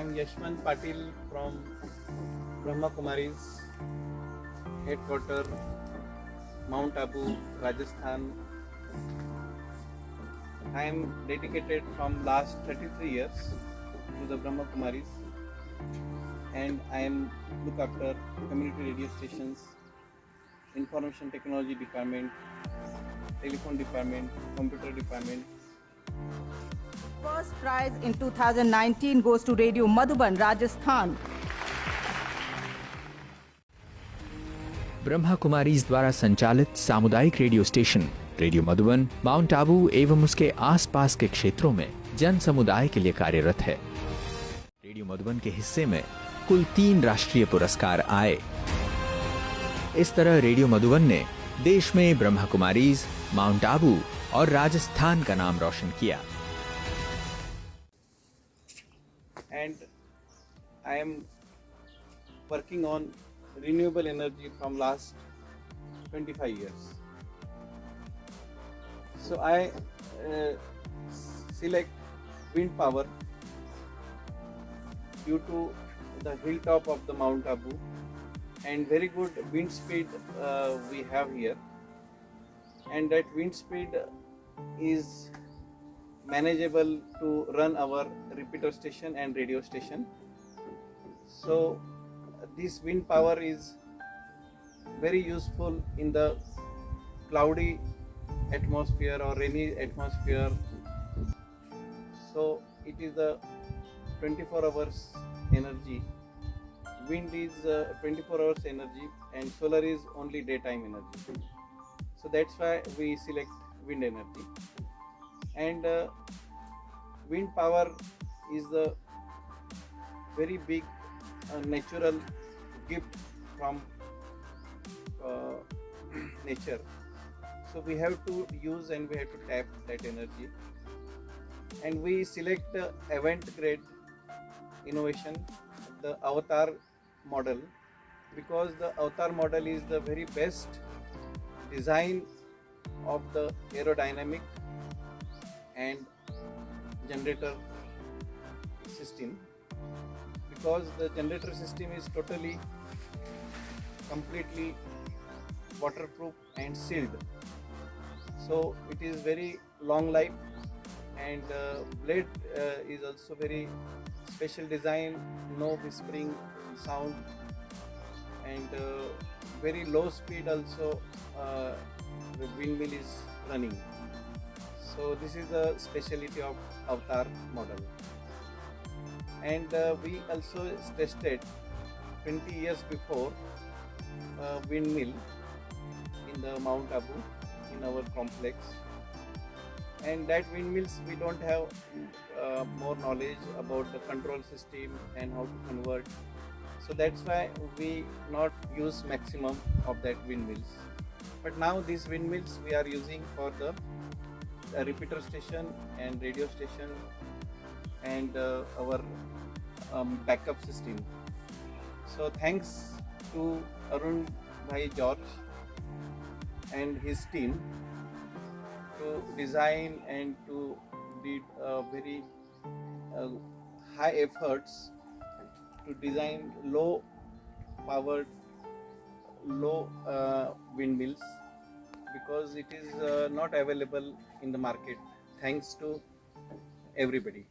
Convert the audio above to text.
am Yashman Patil from Brahma Kumaris, headquarter Mount Abu, Rajasthan. I am dedicated from last 33 years to the Brahma Kumaris and I am look after community radio stations, information technology department, telephone department, computer department, First prize in 2019 goes to Radio Madhuban, Rajasthan. Brahma Kumaris द्वारा संचालित सामुदायिक radio station radio Madhuban mount Abu एवं उसके आसपास के क्षेत्रों में जन समुदाय के लिए कार्यरत है। रेडियो मधुबन के हिस्से में कुल तीन राष्ट्रीय पुरस्कार आए। इस तरह रेडियो मधुबन ने देश में ब्रह्मा कुमारीज माउंट आबू और राजस्थान का नाम रोशन किया। And I am working on renewable energy from last 25 years. So I uh, select wind power due to the hilltop of the Mount Abu and very good wind speed uh, we have here and that wind speed is manageable to run our repeater station and radio station. So this wind power is very useful in the cloudy atmosphere or rainy atmosphere. So it is the 24 hours energy. Wind is uh, 24 hours energy and solar is only daytime energy. So that's why we select wind energy and uh, wind power is the very big uh, natural gift from uh, nature. So we have to use and we have to tap that energy. And we select Avant Garde Innovation the avatar model because the avatar model is the very best design of the aerodynamic and generator system. Because the generator system is totally completely waterproof and sealed. So it is very long life and uh, blade uh, is also very special design no whispering sound and uh, very low speed also uh, the windmill is running so this is the specialty of avatar model. And uh, we also tested 20 years before uh, windmill in the mount abu in our complex. And that windmills we don't have uh, more knowledge about the control system and how to convert. So that's why we not use maximum of that windmills. But now these windmills we are using for the a repeater station and radio station and uh, our um, backup system. So thanks to Arun Bhai George and his team to design and to did uh, very uh, high efforts to design low powered low uh, windmills because it is uh, not available in the market thanks to everybody